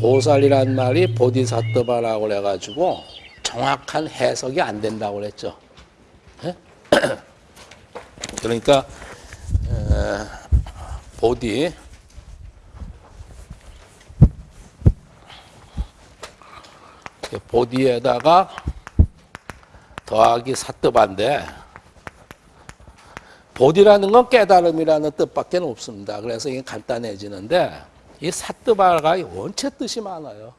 보살이란 말이 보디사트바라고 그래가지고 정확한 해석이 안 된다고 그랬죠. 예? 그러니까 에, 보디 보디에다가 더하기 사트바인데 보디라는 건 깨달음이라는 뜻밖에 없습니다. 그래서 이게 간단해지는데 이 사뜨바가 원체 뜻이 많아요.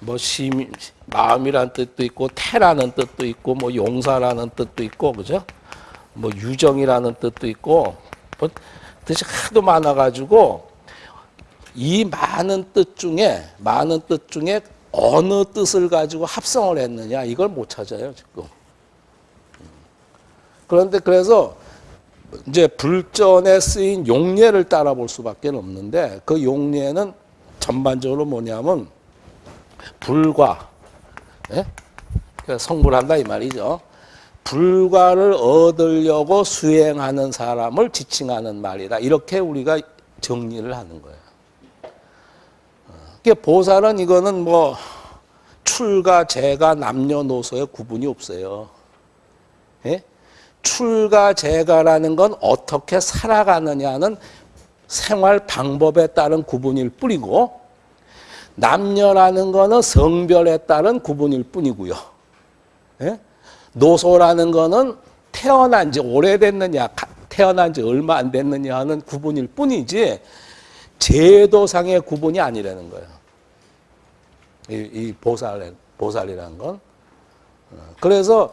뭐 심, 마음이란 뜻도 있고 태라는 뜻도 있고 뭐 용사라는 뜻도 있고 그죠? 뭐 유정이라는 뜻도 있고 뭐 뜻이 하도 많아가지고 이 많은 뜻 중에 많은 뜻 중에 어느 뜻을 가지고 합성을 했느냐 이걸 못 찾아요 지금. 그런데 그래서 이제 불전에 쓰인 용례를 따라 볼 수밖에 없는데 그 용례는 전반적으로 뭐냐면 불과 예? 그러니까 성불한다 이 말이죠. 불과를 얻으려고 수행하는 사람을 지칭하는 말이다. 이렇게 우리가 정리를 하는 거예요. 그러니까 보살은 이거는 뭐 출가, 재가, 남녀노소의 구분이 없어요. 예? 출가, 재가라는 건 어떻게 살아가느냐는 생활 방법에 따른 구분일 뿐이고 남녀라는 거는 성별에 따른 구분일 뿐이고요. 예? 노소라는 거는 태어난 지 오래됐느냐, 태어난 지 얼마 안 됐느냐 하는 구분일 뿐이지 제도상의 구분이 아니라는 거예요. 이, 이 보살, 보살이라는 건. 그래서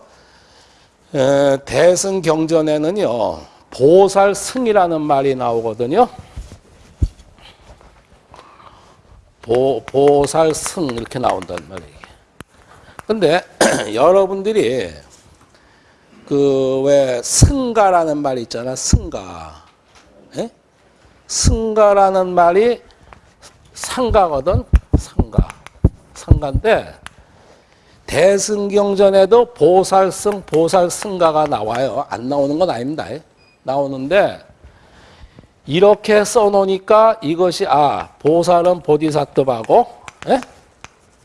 에, 대승 경전에는요, 보살 승이라는 말이 나오거든요. 보, 보살 승 이렇게 나온단 말이에요. 근데 여러분들이 그 왜 승가라는 말이 있잖아, 승가. 예? 승가라는 말이 상가거든, 상가. 상가인데 대승경전에도 보살승, 보살승가가 나와요. 안 나오는 건 아닙니다. 나오는데 이렇게 써놓으니까 이것이 아 보살은 보디사트바고 예?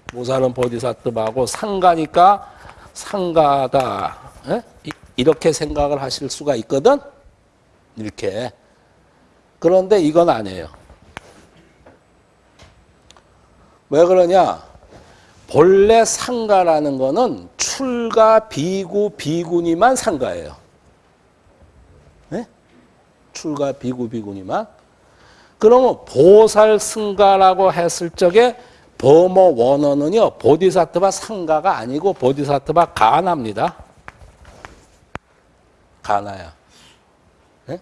보살은 보디사트바고 상가니까 상가다 예? 이렇게 생각을 하실 수가 있거든 이렇게 그런데 이건 아니에요 왜 그러냐 본래 상가라는 거는 출가 비구 비구니만 상가예요. 네? 출가 비구 비구니만. 그러면 보살 승가라고 했을 적에 범어 원어는요 보디사트바 상가가 아니고 보디사트바 가나입니다. 가나야. 네?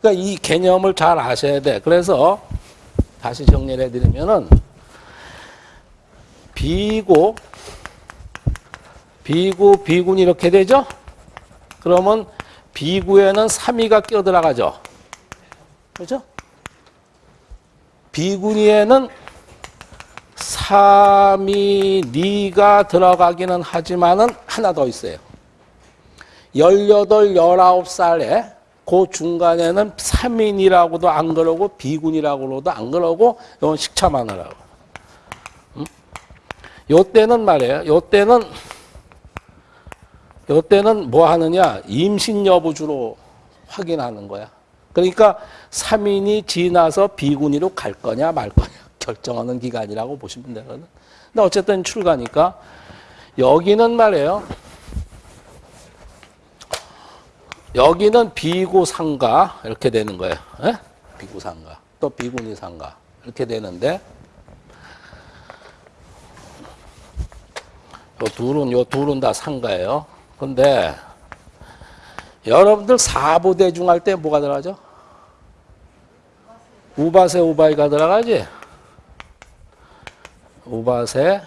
그러니까 이 개념을 잘 아셔야 돼. 그래서 다시 정리를 해드리면은 비구, 비구, 비군 이렇게 되죠? 그러면 비구에는 3위가 껴들어가죠. 그죠? 비군이에는 3위, 니가 들어가기는 하지만은 하나 더 있어요. 18, 19살에 그 중간에는 3인이라고도 안 그러고 비군이라고도 안 그러고 이건 식차마느라고. 요 때는 말이에요. 요 때는 요 때는 뭐 하느냐? 임신 여부 주로 확인하는 거야. 그러니까 3인이 지나서 비군이로 갈 거냐 말 거냐 결정하는 기간이라고 보시면 되거든. 근데 어쨌든 출가니까 여기는 말이에요. 여기는 비구상가 이렇게 되는 거예요. 에? 비구상가 또 비군이 상가 이렇게 되는데 요 둘은 요 둘은 다 상가예요. 근데 여러분들 사부대중 할 때 뭐가 들어가죠? 우바세 우바이가 들어가지? 우바세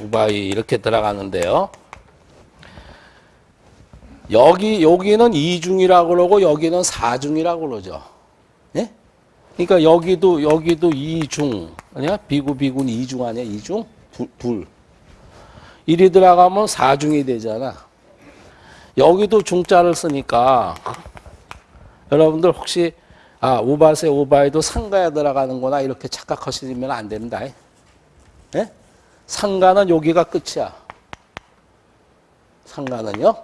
우바이 이렇게 들어가는데요. 여기 여기는 이중이라고 그러고 여기는 사중이라고 그러죠. 예? 그러니까 여기도 여기도 이중 아니야? 비구 비군 이중 아니야? 이중? 둘, 둘. 일이 들어가면 사중이 되잖아. 여기도 중자를 쓰니까 여러분들 혹시 아 우바세 우바에도 상가에 들어가는구나 이렇게 착각하시면 안 된다. 예? 상가는 여기가 끝이야. 상가는요.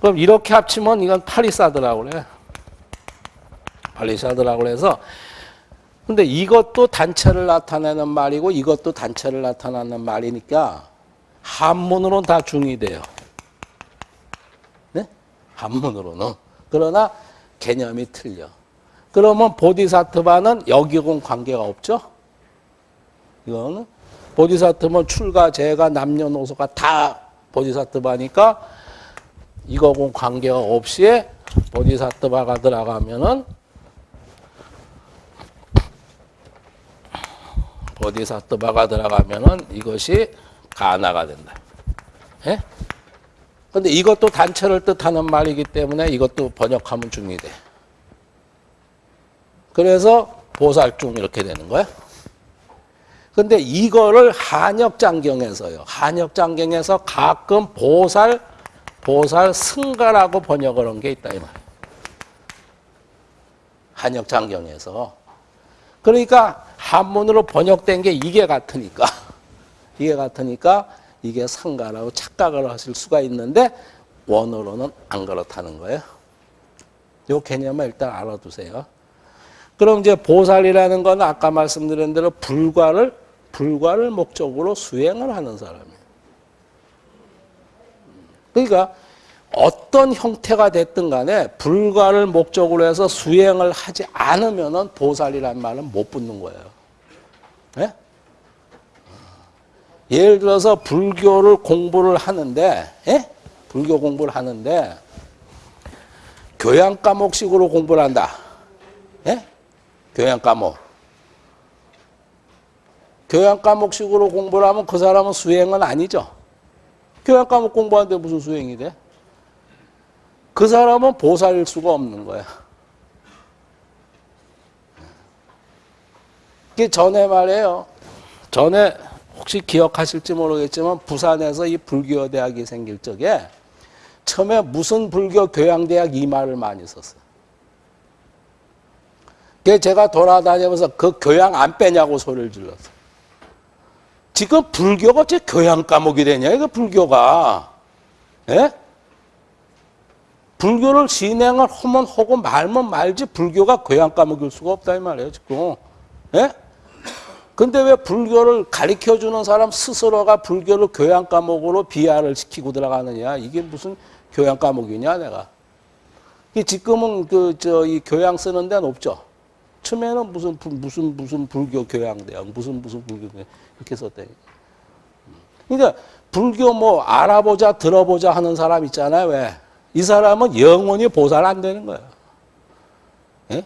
그럼 이렇게 합치면 이건 파리사드라고 그래. 파리사드라고 그래서 근데 이것도 단체를 나타내는 말이고 이것도 단체를 나타내는 말이니까 한문으로는 다 중이 돼요. 네? 한문으로는. 그러나 개념이 틀려. 그러면 보디사트바는 여기하고는 관계가 없죠? 이거는 보디사트면 출가, 재가, 남녀노소가 다 보디사트바니까 이거하고는 관계가 없이 보디사트바가 들어가면은 보디사트바가 들어가면은 이것이 가나가 된다. 예? 근데 이것도 단체를 뜻하는 말이기 때문에 이것도 번역하면 중이 돼. 그래서 보살중 이렇게 되는 거야. 근데 이거를 한역장경에서요. 한역장경에서 가끔 보살, 보살 승가라고 번역을 한 게 있다 이 말. 한역장경에서. 그러니까 한문으로 번역된 게 이게 같으니까 이게 같으니까 이게 상가라고 착각을 하실 수가 있는데 원어로는 안 그렇다는 거예요. 요 개념을 일단 알아두세요. 그럼 이제 보살이라는 건 아까 말씀드린 대로 불과를 불과를 목적으로 수행을 하는 사람이에요. 그러니까 어떤 형태가 됐든 간에 불과를 목적으로 해서 수행을 하지 않으면은 보살이란 말은 못 붙는 거예요. 네? 예를 들어서 불교를 공부를 하는데, 예? 불교 공부를 하는데, 교양 과목식으로 공부를 한다. 예? 교양 과목. 교양 과목식으로 공부를 하면 그 사람은 수행은 아니죠. 교양 과목 공부하는데 무슨 수행이 돼? 그 사람은 보살일 수가 없는 거야. 그 전에 말이에요. 전에 혹시 기억하실지 모르겠지만 부산에서 이 불교 대학이 생길 적에 처음에 무슨 불교 교양대학 이 말을 많이 썼어요. 그 제가 돌아다니면서 그 교양 안 빼냐고 소리를 질렀어. 지금 불교가 제 교양 과목이 되냐 이거 불교가. 예? 불교를 진행을 하면 하고 말면 말지 불교가 교양 과목일 수가 없다 이 말이에요 지금. 예? 근데 왜 불교를 가르쳐 주는 사람 스스로가 불교를 교양 과목으로 비하를 시키고 들어가느냐? 이게 무슨 교양 과목이냐, 내가. 이 지금은 그 저 이 교양 쓰는 데는 없죠. 처음에는 무슨 부- 무슨 무슨 불교 교양 대학, 무슨 무슨 불교 교양 이렇게 썼대. 그러니까 불교 뭐 알아보자, 들어보자 하는 사람 있잖아요. 왜? 이 사람은 영원히 보살 안 되는 거예요. 예?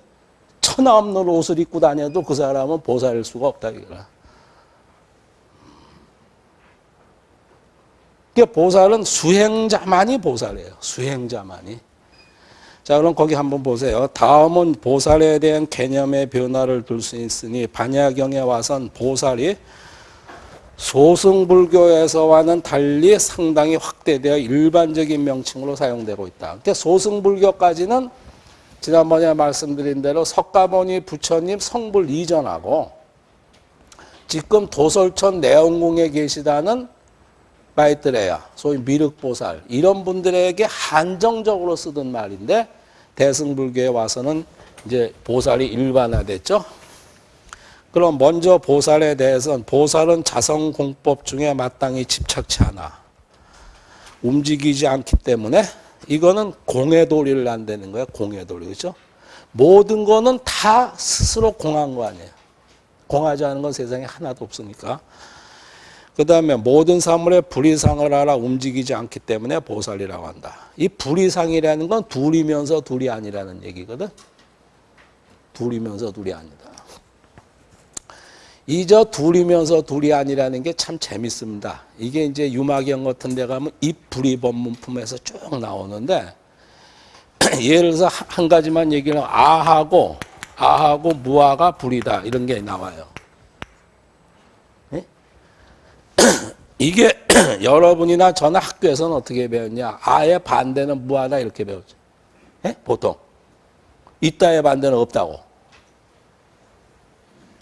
천하 없는 옷을 입고 다녀도 그 사람은 보살일 수가 없다 이거라. 그 보살은 수행자만이 보살이에요. 수행자만이. 자, 그럼 거기 한번 보세요. 다음은 보살에 대한 개념의 변화를 둘 수 있으니 반야경에 와선 보살이 소승불교에서와는 달리 상당히 확대되어 일반적인 명칭으로 사용되고 있다. 근데 소승불교까지는 지난번에 말씀드린 대로 석가모니 부처님 성불 이전하고 지금 도솔천 내원궁에 계시다는 마이트레야, 소위 미륵보살 이런 분들에게 한정적으로 쓰던 말인데 대승불교에 와서는 이제 보살이 일반화됐죠. 그럼 먼저 보살에 대해서는 보살은 자성공법 중에 마땅히 집착치 않아. 움직이지 않기 때문에 이거는 공의 도리를 안 되는 거야. 공의 도리. 그죠? 모든 거는 다 스스로 공한 거 아니에요. 공하지 않은 건 세상에 하나도 없으니까. 그 다음에 모든 사물에 불이상을 알아 움직이지 않기 때문에 보살이라고 한다. 이 불이상이라는 건 둘이면서 둘이 아니라는 얘기거든. 둘이면서 둘이 아니다. 이저 둘이면서 둘이 아니라는 게 참 재밌습니다. 이게 이제 유마경 같은 데 가면 입불이 법문품에서 쭉 나오는데 예를 들어서 한 가지만 얘기를 하면 아하고 아하고 무아가 불이다 이런 게 나와요. 예? 이게 여러분이나 저나 학교에서는 어떻게 배웠냐? 아예 반대는 무하다 이렇게 배웠죠. 예? 보통. 있다의 반대는 없다고.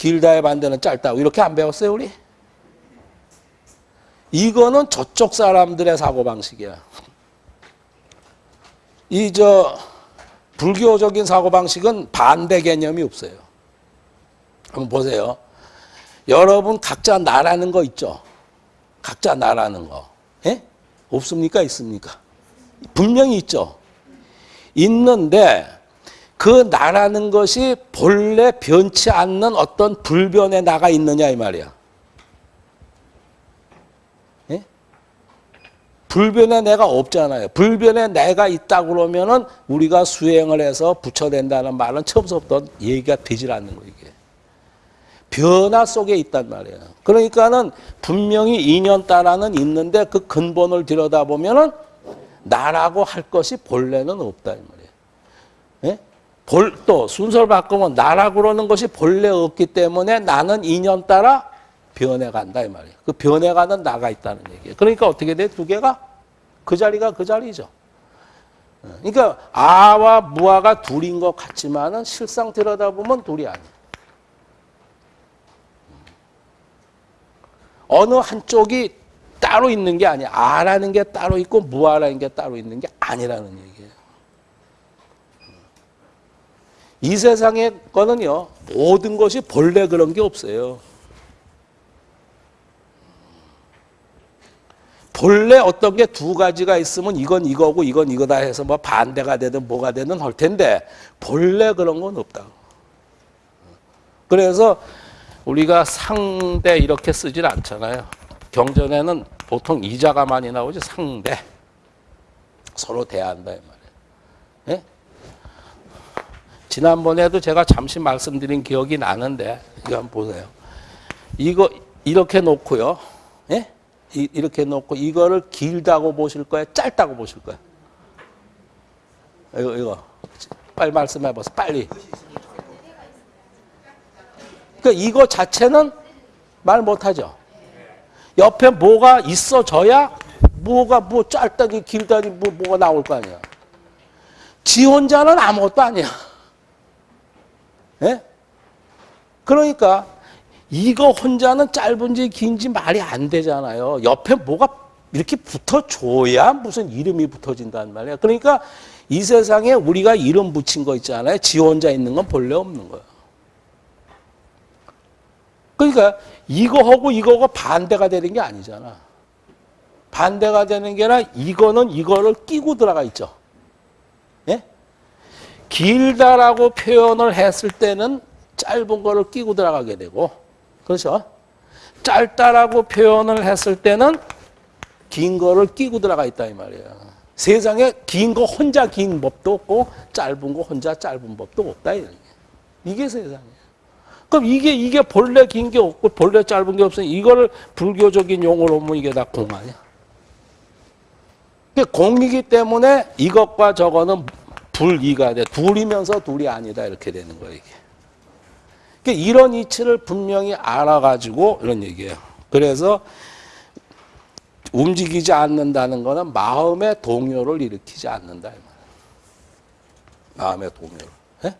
길다의 반대는 짧다고. 이렇게 안 배웠어요, 우리? 이거는 저쪽 사람들의 사고방식이야. 이, 저, 불교적인 사고방식은 반대 개념이 없어요. 한번 보세요. 여러분 각자 나라는 거 있죠? 각자 나라는 거. 예? 없습니까? 있습니까? 분명히 있죠. 있는데 그 나라는 것이 본래 변치 않는 어떤 불변의 나가 있느냐 이 말이야. 예? 불변의 내가 없잖아요. 불변의 내가 있다 그러면은 우리가 수행을 해서 붙여낸다는 말은 처음부터 얘기가 되질 않는 거 이게. 변화 속에 있단 말이에요. 그러니까는 분명히 인연 따라는 있는데 그 근본을 들여다보면은 나라고 할 것이 본래는 없다 이 말이에요. 예? 볼, 또 순서를 바꾸면 나라고 그러는 것이 본래 없기 때문에 나는 인연 따라 변해간다 이 말이에요. 그 변해가는 나가 있다는 얘기예요. 그러니까 어떻게 돼? 두 개가 그 자리가 그 자리죠. 예. 그러니까 아와 무아가 둘인 것 같지만은 실상 들여다보면 둘이 아니에요. 어느 한쪽이 따로 있는 게 아니야. 아라는 게 따로 있고 무아라는 게 따로 있는 게 아니라는 얘기예요. 이 세상의 거는요. 모든 것이 본래 그런 게 없어요. 본래 어떤 게 두 가지가 있으면 이건 이거고 이건 이거다 해서 뭐 반대가 되든 뭐가 되든 할 텐데 본래 그런 건 없다. 그래서 우리가 상대 이렇게 쓰질 않잖아요. 경전에는 보통 이자가 많이 나오지 상대. 서로 대한다 이 말이에요. 예? 지난번에도 제가 잠시 말씀드린 기억이 나는데 이거 한번 보세요. 이거 이렇게 놓고요. 예? 이, 이렇게 놓고 이거를 길다고 보실 거예요? 짧다고 보실 거예요? 이거 이거 빨리 말씀해 보세요. 빨리. 그러니까 이거 자체는 말 못하죠. 옆에 뭐가 있어져야 뭐가 뭐 짧다니 길다니 뭐 뭐가 나올 거 아니야. 지 혼자는 아무것도 아니야. 예? 그러니까 이거 혼자는 짧은지 긴지 말이 안 되잖아요. 옆에 뭐가 이렇게 붙어줘야 무슨 이름이 붙어진단 말이야. 그러니까 이 세상에 우리가 이름 붙인 거 있잖아요. 지 혼자 있는 건 본래 없는 거야. 그러니까 이거하고 이거가 반대가 되는 게 아니잖아. 반대가 되는 게 아니라 이거는 이거를 끼고 들어가 있죠. 예? 길다라고 표현을 했을 때는 짧은 거를 끼고 들어가게 되고 그렇죠? 짧다라고 표현을 했을 때는 긴 거를 끼고 들어가 있다 이 말이에요. 세상에 긴 거 혼자 긴 법도 없고 짧은 거 혼자 짧은 법도 없다 이게 세상이에요. 그럼 이게 이게 본래 긴 게 없고 본래 짧은 게 없으니 이거를 불교적인 용어로 보면 이게 다 공 아니야. 공이기 때문에 이것과 저거는 불이가 돼. 둘이면서 둘이 아니다 이렇게 되는 거예요 이게. 그러니까 이런 이치를 분명히 알아가지고 이런 얘기예요. 그래서 움직이지 않는다는 것은 마음의 동요를 일으키지 않는다. 마음의 동요를. 예?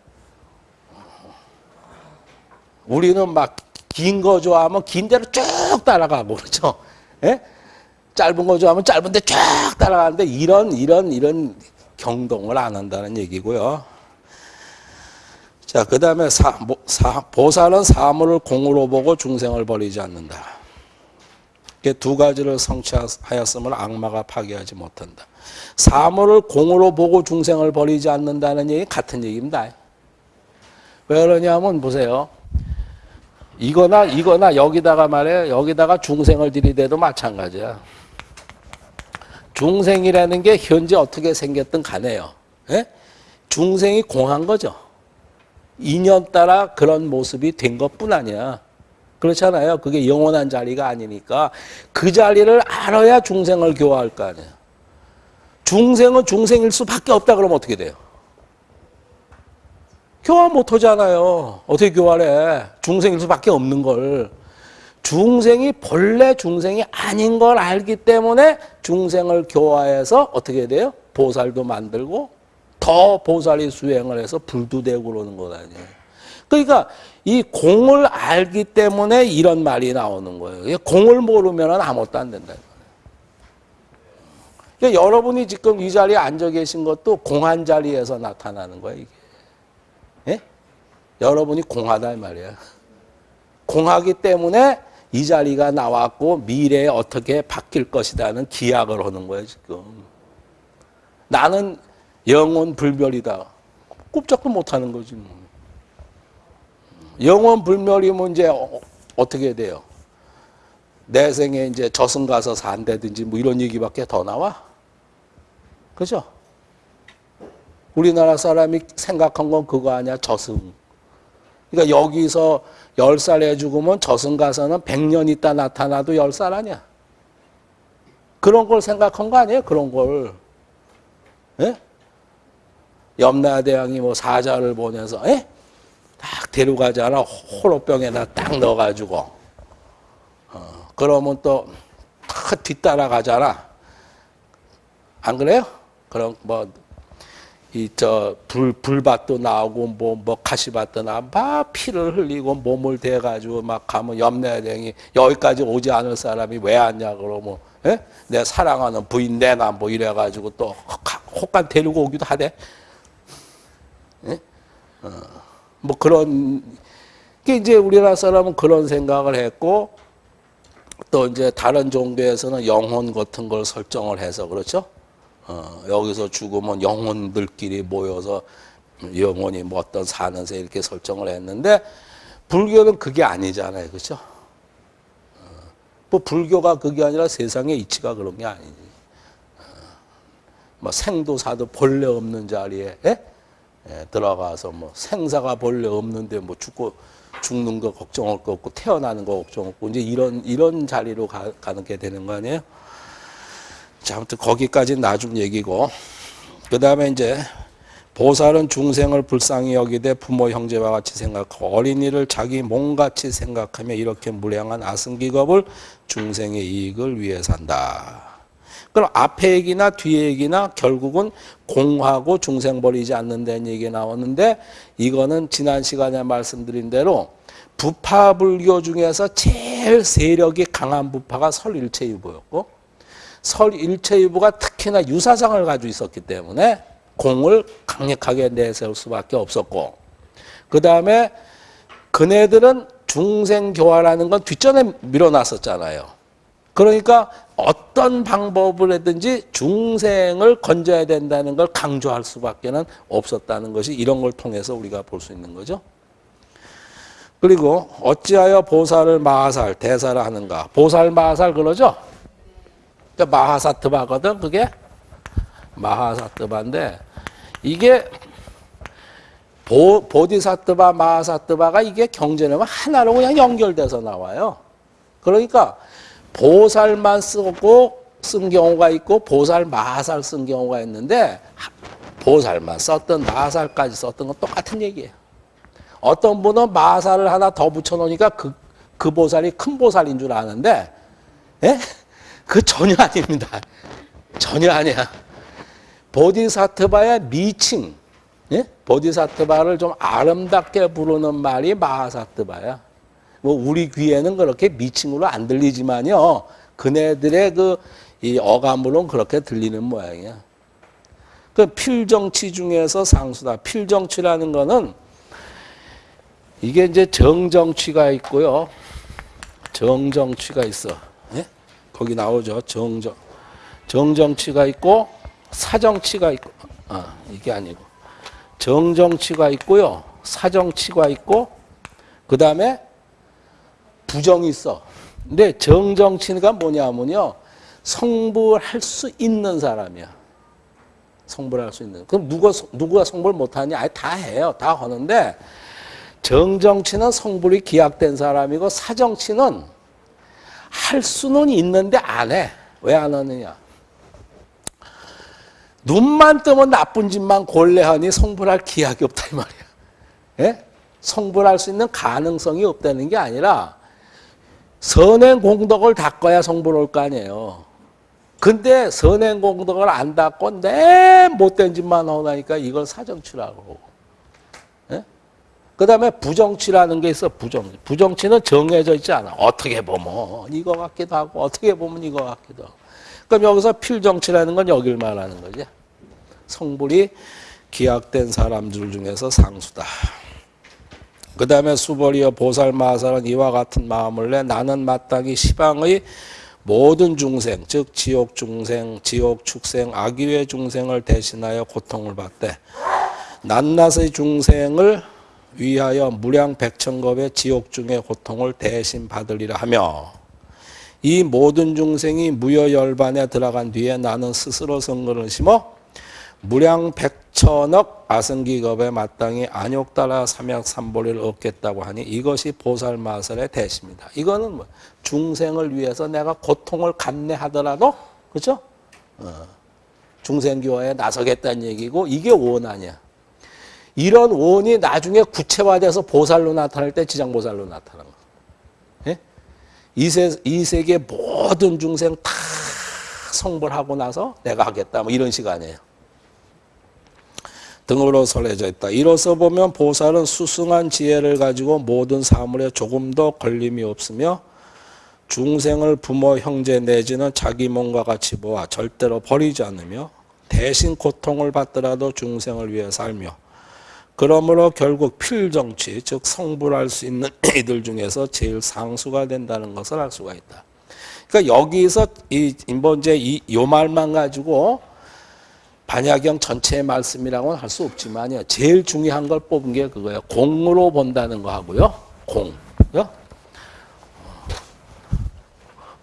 우리는 막 긴 거 좋아하면 긴 대로 쭉 따라가고 그렇죠. 예? 짧은 거 좋아하면 짧은 데 쭉 따라가는데 이런 이런 이런 경동을 안 한다는 얘기고요. 자, 그 다음에 보살은 사물을 공으로 보고 중생을 버리지 않는다. 두 가지를 성취하였음을 악마가 파괴하지 못한다. 사물을 공으로 보고 중생을 버리지 않는다는 얘기 같은 얘기입니다. 왜 그러냐면 보세요. 이거나 이거나 여기다가 말해 여기다가 중생을 들이대도 마찬가지야. 중생이라는 게 현재 어떻게 생겼든 간에요. 예? 중생이 공한 거죠. 인연 따라 그런 모습이 된 것뿐 아니야. 그렇잖아요. 그게 영원한 자리가 아니니까 그 자리를 알아야 중생을 교화할 거 아니에요. 중생은 중생일 수밖에 없다 그러면 어떻게 돼요? 교화 못 하잖아요. 어떻게 교화를 해? 중생일 수밖에 없는 걸. 중생이 본래 중생이 아닌 걸 알기 때문에 중생을 교화해서 어떻게 돼요? 보살도 만들고 더 보살이 수행을 해서 불도 되고 그러는 것 아니에요. 그러니까 이 공을 알기 때문에 이런 말이 나오는 거예요. 공을 모르면 아무것도 안 된다. 그러니까 여러분이 지금 이 자리에 앉아 계신 것도 공한 자리에서 나타나는 거예요. 예? 여러분이 공하다 이 말이야. 공하기 때문에 이 자리가 나왔고 미래에 어떻게 바뀔 것이다는 기약을 하는 거예요 지금. 나는 영원 불멸이다. 꼼짝도 못하는 거지. 뭐. 영원 불멸이면 이제 어, 어떻게 돼요? 내 생에 이제 저승 가서 산다든지 뭐 이런 얘기밖에 더 나와? 그죠? 우리나라 사람이 생각한 건 그거 아니야 저승. 그러니까 여기서 열 살에 죽으면 저승 가서는 백 년 있다 나타나도 열 살 아니야. 그런 걸 생각한 거 아니에요? 그런 걸. 예? 염라대왕이 뭐 사자를 보내서 예? 딱 데려가잖아. 호로병에다 딱 넣어가지고. 어, 그러면 또 탁 뒤따라 가잖아. 안 그래요? 그럼 뭐 이 저 불 불밭도 나오고 뭐뭐 가시밭도 나막 피를 흘리고 몸을 대 가지고 막 가면 염라대왕이 여기까지 오지 않을 사람이 왜 왔냐 그러면 예? 내 사랑하는 부인 내나 뭐 이래 가지고 또 혹간 데리고 오기도 하대. 예? 어, 뭐 그런 게 이제 우리나라 사람은 그런 생각을 했고 또 이제 다른 종교에서는 영혼 같은 걸 설정을 해서 그렇죠. 어, 여기서 죽으면 영혼들끼리 모여서 영혼이 뭐 어떤 사는 새 이렇게 설정을 했는데 불교는 그게 아니잖아요. 그렇죠? 어, 뭐 불교가 그게 아니라 세상의 이치가 그런 게 아니지. 어, 뭐 생도 사도 본래 없는 자리에 예? 예, 들어가서 뭐 생사가 본래 없는데 뭐 죽고 죽는 거 걱정할 거 없고 태어나는 거 걱정 없고 이제 이런 이런 자리로 가, 가는 게 되는 거 아니에요? 자, 아무튼 거기까지 나중 얘기고 그 다음에 이제 보살은 중생을 불쌍히 여기되 부모 형제와 같이 생각하고 어린이를 자기 몸같이 생각하며 이렇게 무량한 아승기겁을 중생의 이익을 위해 산다. 그럼 앞에 얘기나 뒤에 얘기나 결국은 공하고 중생 버리지 않는다는 얘기 나왔는데 이거는 지난 시간에 말씀드린 대로 부파 불교 중에서 제일 세력이 강한 부파가 설일체유보였고 설 일체유보가 특히나 유사상을 가지고 있었기 때문에 공을 강력하게 내세울 수밖에 없었고 그 다음에 그네들은 중생교화라는 건 뒷전에 밀어놨었잖아요. 그러니까 어떤 방법을 하든지 중생을 건져야 된다는 걸 강조할 수밖에 없었다는 것이 이런 걸 통해서 우리가 볼 수 있는 거죠. 그리고 어찌하여 보살을 마하살, 대사를 하는가. 보살 마하살 그러죠? 그러니까 마하사트바거든 그게. 마하사트바인데 이게 보, 보디사트바, 마하사트바가 이게 경전에만 하나로 그냥 연결돼서 나와요. 그러니까 보살만 쓰고 쓴 경우가 있고 보살 마살 쓴 경우가 있는데 보살만 썼던 마살까지 썼던 건 똑같은 얘기예요. 어떤 분은 마살을 하나 더 붙여놓으니까 그, 그 보살이 큰 보살인 줄 아는데 예? 그 전혀 아닙니다. 전혀 아니야. 보디사트바의 미칭 예? 보디사트바를 좀 아름답게 부르는 말이 마하사트바야. 뭐 우리 귀에는 그렇게 미칭으로 안 들리지만요. 그네들의 그 이 어감으로는 그렇게 들리는 모양이야. 그 필정치 중에서 상수다. 필정치라는 거는 이게 이제 정정치가 있고요. 정정치가 있어. 예? 거기 나오죠. 정정. 정정치가 있고 사정치가 있고 아, 이게 아니고 정정치가 있고요. 사정치가 있고 그 다음에 부정이 있어. 근데 정정치가 뭐냐면요. 성불할 수 있는 사람이야. 성불할 수 있는. 그럼 누가, 누가 성불 못하냐? 아예 다 해요. 다 하는데, 정정치는 성불이 기약된 사람이고, 사정치는 할 수는 있는데 안 해. 왜 안 하느냐? 눈만 뜨면 나쁜 짓만 골래하니 성불할 기약이 없다, 이 말이야. 예? 성불할 수 있는 가능성이 없다는 게 아니라, 선행 공덕을 닦아야 성불 올거 아니에요. 근데 선행 공덕을 안 닦고 내 못된 짓만 하니까 이걸 사정치라고. 예? 그 다음에 부정치라는 게 있어, 부정치. 부정치는 정해져 있지 않아. 어떻게 보면 이거 같기도 하고, 어떻게 보면 이거 같기도 하고. 그럼 여기서 필정치라는 건 여길 말하는 거지. 성불이 기약된 사람들 중에서 상수다. 그 다음에 수벌이여 보살마살은 이와 같은 마음을 내 나는 마땅히 시방의 모든 중생, 즉 지옥 중생, 지옥 축생, 악유의 중생을 대신하여 고통을 받되 낱낱의 중생을 위하여 무량 백천겁의 지옥 중의 고통을 대신 받으리라 하며 이 모든 중생이 무여열반에 들어간 뒤에 나는 스스로 성근을 심어 무량 백천억 아승기겁에 마땅히 안욕 따라 삼약삼보리를 얻겠다고 하니 이것이 보살마설의 대시입니다. 이거는 뭐 중생을 위해서 내가 고통을 감내하더라도 그렇죠? 어, 중생교화에 나서겠다는 얘기고 이게 원 아니야. 이런 원이 나중에 구체화돼서 보살로 나타날 때 지장보살로 나타나는 거. 예? 이, 세계 모든 중생 다 성불하고 나서 내가 하겠다 뭐 이런 시간이에요. 등으로 설해져 있다. 이로써 보면 보살은 수승한 지혜를 가지고 모든 사물에 조금도 걸림이 없으며 중생을 부모, 형제 내지는 자기 몸과 같이 보아 절대로 버리지 않으며 대신 고통을 받더라도 중생을 위해 살며 그러므로 결국 필정치, 즉 성불할 수 있는 이들 중에서 제일 상수가 된다는 것을 알 수가 있다. 그러니까 여기서 이 인본제 이요 말만 가지고 반야경 전체의 말씀이라고는 할 수 없지만요. 제일 중요한 걸 뽑은 게 그거예요. 공으로 본다는 거 하고요. 공. 요?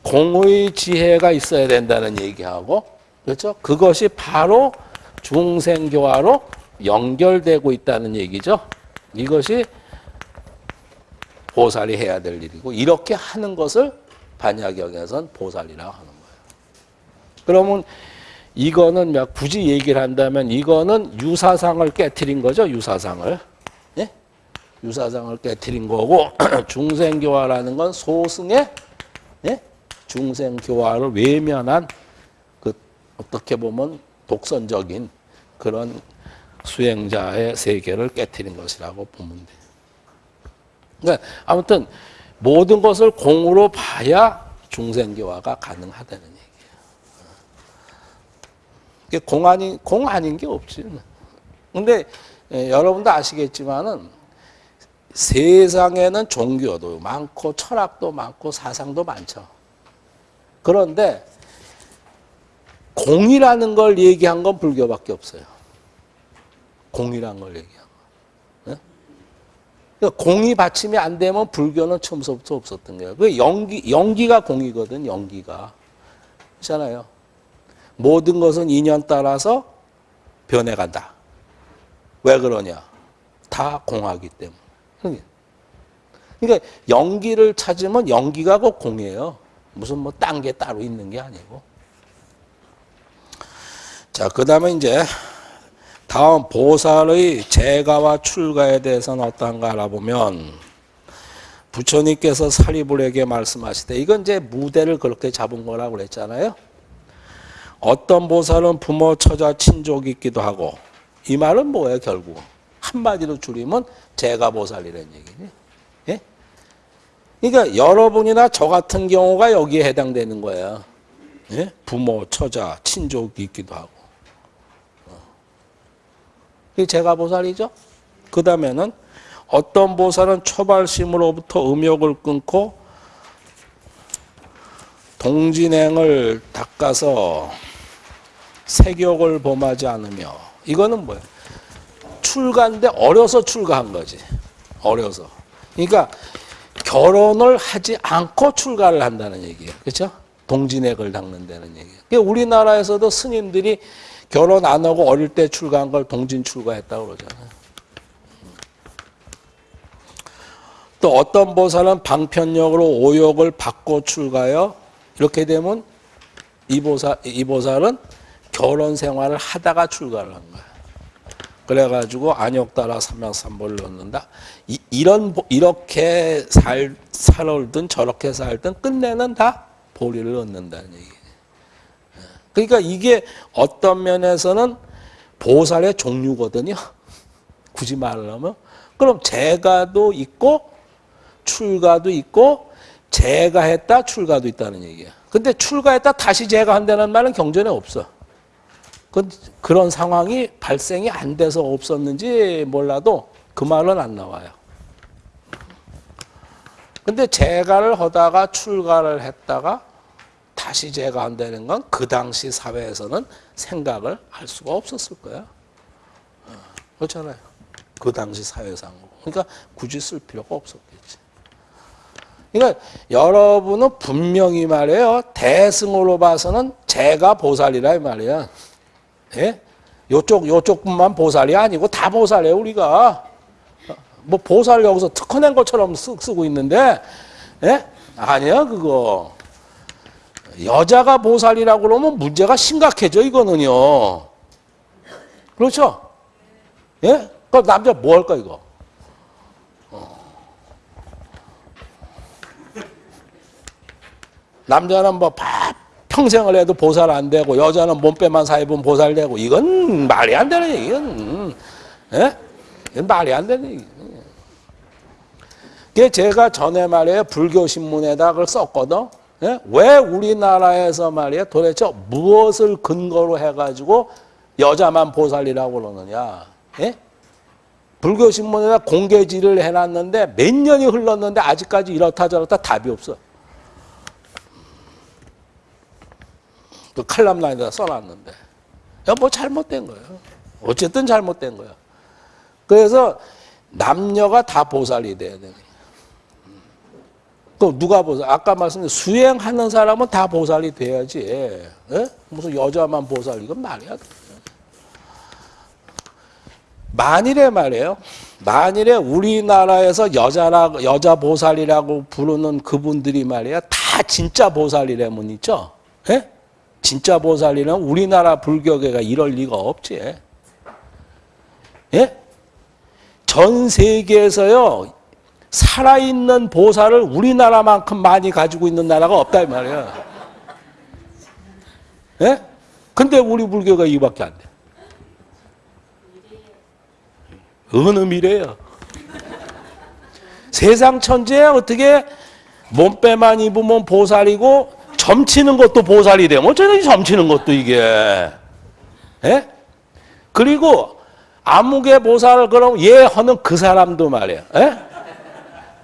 공의 지혜가 있어야 된다는 얘기하고 그렇죠? 그것이 바로 중생교화로 연결되고 있다는 얘기죠. 이것이 보살이 해야 될 일이고 이렇게 하는 것을 반야경에선 보살이라고 하는 거예요. 그러면 이거는 막 굳이 얘기를 한다면 이거는 유사상을 깨뜨린 거죠. 유사상을. 예? 유사상을 깨뜨린 거고 중생교화라는 건 소승의 예? 중생교화를 외면한 그 어떻게 보면 독선적인 그런 수행자의 세계를 깨뜨린 것이라고 보면 돼요. 그러니까 아무튼 모든 것을 공으로 봐야 중생교화가 가능하다는 얘기예요. 공 아닌 공 아닌 게 없지. 근데 예, 여러분도 아시겠지만은 세상에는 종교도 많고 철학도 많고 사상도 많죠. 그런데 공이라는 걸 얘기한 건 불교밖에 없어요. 공이라는 걸 얘기한 거. 네? 그러니까 공이 받침이 안 되면 불교는 처음부터 없었던 거예요. 그 연기 연기가 공이거든. 연기가 그렇잖아요. 모든 것은 인연 따라서 변해간다. 왜 그러냐? 다 공하기 때문에. 그러니까 연기를 찾으면 연기가 꼭 공이에요. 무슨 뭐 딴 게 따로 있는 게 아니고. 자, 그 다음에 이제 다음 보살의 재가와 출가에 대해서는 어떤가 알아보면 부처님께서 사리불에게 말씀하실 때 이건 이제 무대를 그렇게 잡은 거라고 그랬잖아요. 어떤 보살은 부모, 처자, 친족이 있기도 하고 이 말은 뭐예요 결국 한마디로 줄이면 제가보살이라는 얘기니 예? 그러니까 여러분이나 저 같은 경우가 여기에 해당되는 거예요 예? 부모, 처자, 친족이 있기도 하고 어. 이게 제가보살이죠 그 다음에는 어떤 보살은 초발심으로부터 음욕을 끊고 동진행을 닦아서 색욕을 범하지 않으며 이거는 뭐예요? 출가인데 어려서 출가한 거지. 어려서. 그러니까 결혼을 하지 않고 출가를 한다는 얘기예요. 그렇죠? 동진액을 닦는다는 얘기예요. 그러니까 우리나라에서도 스님들이 결혼 안 하고 어릴 때 출가한 걸 동진 출가했다고 그러잖아요. 또 어떤 보살은 방편력으로 오욕을 받고 출가요. 이렇게 되면 이 보살, 이 보살은 결혼 생활을 하다가 출가를 한 거야. 그래가지고 안욕 따라 삼명삼보를 넣는다. 이, 이런 보- 이렇게 살 살든 저렇게 살든 끝내는 다 보리를 얻는다는 얘기. 그러니까 이게 어떤 면에서는 보살의 종류거든요. 굳이 말하면 그럼 재가도 있고 출가도 있고 재가했다 출가도 있다는 얘기야. 근데 출가했다 다시 재가한다는 말은 경전에 없어. 그, 그런 상황이 발생이 안 돼서 없었는지 몰라도 그 말은 안 나와요. 근데 재가를 하다가 출가를 했다가 다시 재가한다는 건 그 당시 사회에서는 생각을 할 수가 없었을 거야. 어, 그렇잖아요. 그 당시 사회상으로. 그러니까 굳이 쓸 필요가 없었겠지. 그러니까 여러분은 분명히 말이에요. 대승으로 봐서는 제가 보살이라 이 말이야. 예? 요쪽 요쪽뿐만 보살이 아니고 다 보살이에요 우리가. 어, 뭐 보살 여기서 특허낸 것처럼 쓰, 쓰고 있는데, 예? 아니야 그거. 여자가 보살이라고 그러면 문제가 심각해져 이거는요. 그렇죠? 예? 그럼 남자 뭐 할까 이거? 남자는 뭐 바- 평생을 해도 보살 안 되고 여자는 몸빼만 사입으면 보살 되고 이건 말이 안 되는 얘기는 예? 이건 말이 안 얘기. 그게 제가 전에 말이에요 불교 신문에다 그걸 썼거든. 예? 왜 우리나라에서 말이에요 도대체 무엇을 근거로 해가지고 여자만 보살이라고 그러느냐? 예? 불교 신문에다 공개지를 해놨는데 몇 년이 흘렀는데 아직까지 이렇다 저렇다 답이 없어. 그 칼럼라인에다 써놨는데. 야, 뭐 잘못된 거예요. 어쨌든 잘못된 거야. 그래서 남녀가 다 보살이 돼야 되는 거야. 그 누가 보살? 아까 말씀드린 수행하는 사람은 다 보살이 돼야지. 예? 무슨 여자만 보살 이건 말이야. 만일에 말이에요. 만일에 우리나라에서 여자라 여자 보살이라고 부르는 그분들이 말이야 다 진짜 보살이라면 있죠. 예? 진짜 보살이는 우리나라 불교계가 이럴 리가 없지. 예? 전 세계에서요 살아있는 보살을 우리나라만큼 많이 가지고 있는 나라가 없다 이 말이야. 예? 근데 우리 불교가 이밖에 안 돼. 어느 미래야? 세상 천지에 어떻게 몸빼만 입으면 보살이고 점치는 것도 보살이 되면 어쩌다 점치는 것도 이게 예? 그리고 아무개 보살을 그럼 얘 하는 그 사람도 말이야 예?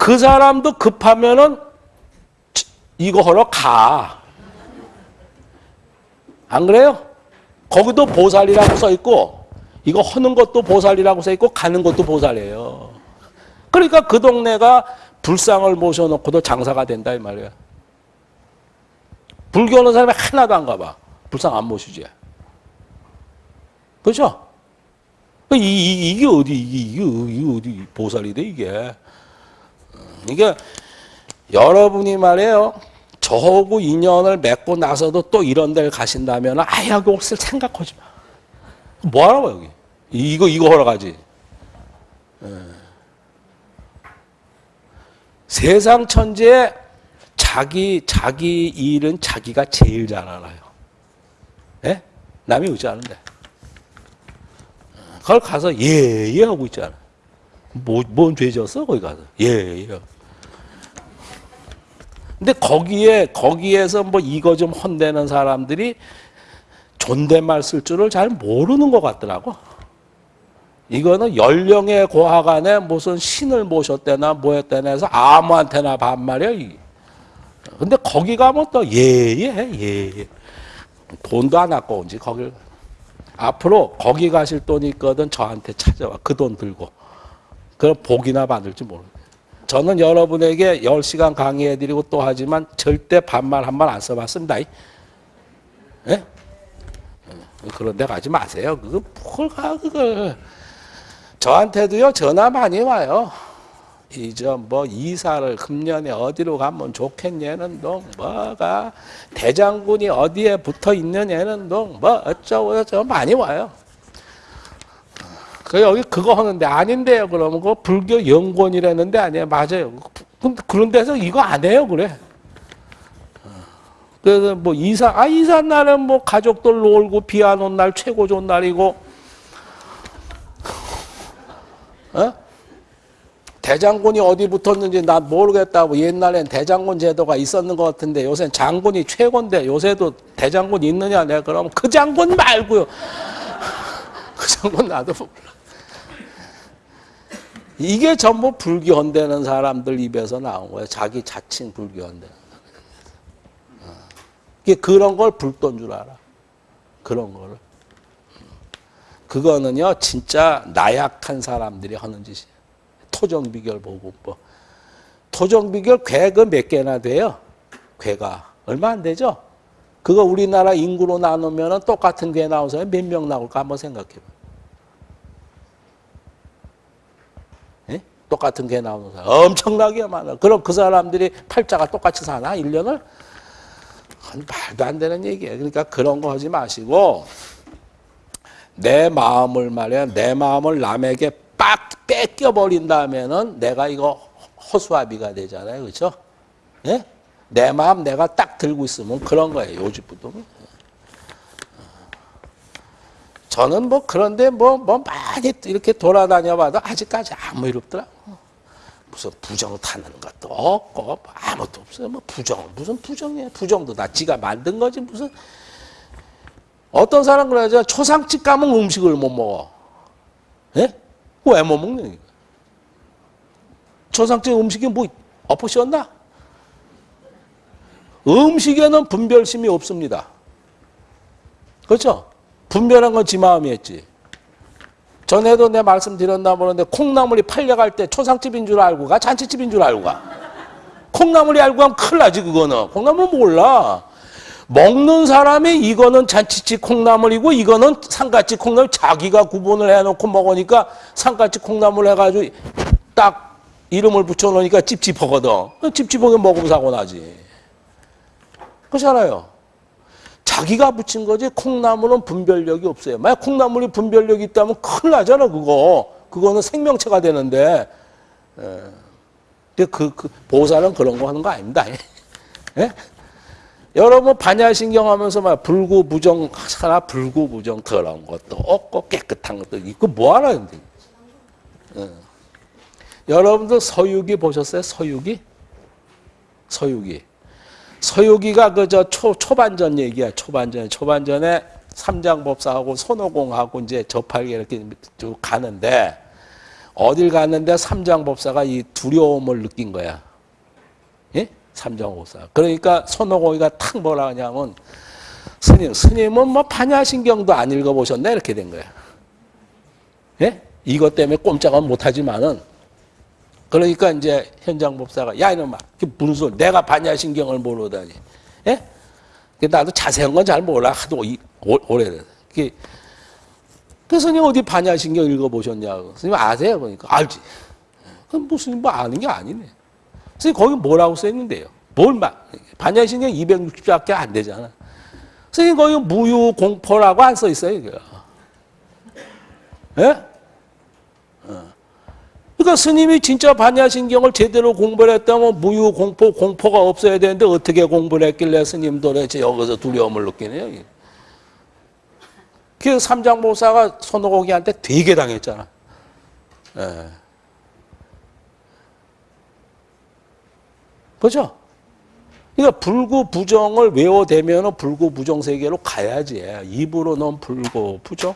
그 사람도 급하면은 이거 하러 가. 안 그래요? 거기도 보살이라고 써 있고 이거 하는 것도 보살이라고 써 있고 가는 것도 보살이에요. 그러니까 그 동네가 불상을 모셔놓고도 장사가 된다 이 말이야. 불교 오는 사람이 하나도 안 가봐. 불상 안 모시지. 그렇죠? 이, 이, 이게 어디 이게, 이게 어디 보살이 돼 이게. 이게 여러분이 말이에요. 저하고 인연을 맺고 나서도 또 이런 데를 가신다면 아예 여기 올쓸 생각하지 마. 뭐 하러 와 여기? 이거 이거 하러 가지. 예. 세상 천지에 자기 자기 일은 자기가 제일 잘 알아요. 예? 남이 의지 않은데. 그걸 가서 예예 하고 있잖아. 뭐뭔 죄졌어 거기 가서 예예. 근데 거기에 거기에서 뭐 이거 좀 혼내는 사람들이 존댓말 쓸 줄을 잘 모르는 것 같더라고. 이거는 연령의 고하간에 무슨 신을 모셨대나 뭐 했대나 해서 아무한테나 반말이야. 근데 거기 가면 또 예예 예예. 돈도 안 아까운지 거길 앞으로 거기 가실 돈이 있거든 저한테 찾아와 그 돈 들고 그럼 복이나 받을지 모르. 저는 여러분에게 10시간 강의해드리고 또 하지만 절대 반말 한번안 써봤습니다. 예? 그런 데 가지 마세요. 그거 뭘 가, 그걸. 저한테도요, 전화 많이 와요. 이저 뭐 이사를 금년에 어디로 가면 좋겠냐는 동 뭐가 대장군이 어디에 붙어 있느냐는 동 뭐 어쩌고 저쩌고 많이 와요. 그 여기 그거 하는데 아닌데요. 그러면 그 불교 연권이라는데 아니에요. 맞아요. 그런 데서 이거 안 해요. 그래. 그래서 뭐 이사 아 이사 날은 뭐 가족들 놀고 비 안 온 날 최고 좋은 날이고 어? 대장군이 어디 붙었는지 난 모르겠다고 옛날엔 대장군 제도가 있었는 것 같은데 요새는 장군이 최고인데 요새도 대장군 있느냐 내가 그러면 그 장군 말고요 그 장군 나도 몰라 이게 전부 불교헌대는 사람들 입에서 나온 거예요 자기 자칭 불교헌대 이게 그런 걸 불도인 줄 알아. 그런 거를. 그거는요, 진짜 나약한 사람들이 하는 짓이에요. 토정비결 보고법. 토정비결 괴가 몇 개나 돼요? 괴가. 얼마 안 되죠? 그거 우리나라 인구로 나누면 똑같은 괴 나온 사람이 몇 명 나올까 한번 생각해 봐. 예? 똑같은 괴 나오는 사람. 엄청나게 많아. 그럼 그 사람들이 팔자가 똑같이 사나? 1년을? 그건 말도 안 되는 얘기예요. 그러니까 그런 거 하지 마시고 내 마음을 말이야 내 마음을 남에게 빡 뺏겨 버린 다음에는 내가 이거 허수아비가 되잖아요, 그렇죠? 예? 내 마음 내가 딱 들고 있으면 그런 거예요, 요지부동이. 저는 뭐 그런데 뭐, 뭐 많이 이렇게 돌아다녀 봐도 아직까지 아무 일 없더라고. 무슨 부정 타는 것도 없고 뭐 아무것도 없어요. 뭐 부정 무슨 부정이에요? 부정도 다 지가 만든 거지 무슨 어떤 사람 그러죠. 초상집 가면 음식을 못 먹어. 예? 왜 못 먹는 거야? 초상집 음식이 뭐 엎으셨나? 음식에는 분별심이 없습니다. 그렇죠? 분별한 건 지 마음이었지. 전에도 내 말씀드렸나 모르는데 콩나물이 팔려갈 때 초상집인 줄 알고 가? 잔치집인 줄 알고 가? 콩나물이 알고 가면 큰일 나지 그거는. 콩나물 몰라. 먹는 사람이 이거는 잔치집 콩나물이고 이거는 상가집 콩나물 자기가 구분을 해놓고 먹으니까 상가집 콩나물 해가지고 딱 이름을 붙여놓으니까 찝찝하거든. 찝찝하게 먹으면 사고 나지. 그렇잖아요 자기가 붙인 거지 콩나물은 분별력이 없어요. 만약 콩나물이 분별력이 있다면 큰일 나잖아 그거. 그거는 생명체가 되는데. 예. 근데 그, 그 보살은 그런 거 하는 거 아닙니다. 예? 여러분 반야신경 하면서 막 불구부정 하나 불구부정 더러운 것도 없고 깨끗한 것도 있고 뭐 하나 근데. 예. 여러분들 서유기 보셨어요? 서유기? 서유기. 서유기가 그저 초반전 얘기야. 초반전. 초반전에 삼장법사하고 손오공하고 이제 접하게 이렇게 쭉 가는데 어딜 갔는데 삼장법사가 이 두려움을 느낀 거야. 예? 삼장법사. 그러니까 손오공이가 탁 뭐라 하냐면 스님, 스님은 뭐 반야신경도 안 읽어보셨네? 이렇게 된 거야. 예? 이것 때문에 꼼짝은 못하지만은 그러니까 이제 현장 법사가 야 이놈아 그게 무슨 소리 내가 반야 신경을 모르다니. 예? 나도 자세한 건 잘 몰라. 하도 오래돼서 그 스님 어디 반야 신경 읽어보셨냐고. 스님 아세요? 그러니까? 알지. 그럼 무슨 뭐 아는 게 아니네. 스님 거기 뭐라고 써있는데요? 뭘 막, 반야 신경 260자밖에 안 되잖아. 스님 거기 무유 공포라고 안 써있어요 예? 그러니까 스님이 진짜 반야신경을 제대로 공부를 했다면 무유 공포, 공포가 없어야 되는데 어떻게 공부를 했길래 스님도 도대체 여기서 두려움을 느끼네요. 그 삼장보사가 손오공이한테 되게 당했잖아. 예. 그죠? 그러니까 불구 부정을 외워대면 불구 부정 세계로 가야지. 입으로는 불구 부정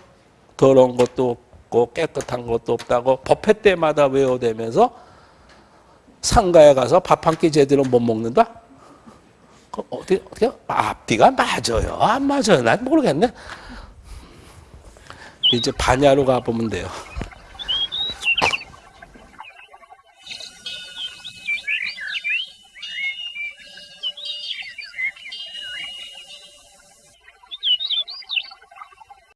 더러운 것도 없고 깨끗한 것도 없다고 법회 때마다 외워대면서 상가에 가서 밥 한 끼 제대로 못 먹는다? 어떻게, 어떻게? 앞뒤가 맞아요. 안 맞아요. 난 모르겠네. 이제 반야로 가보면 돼요.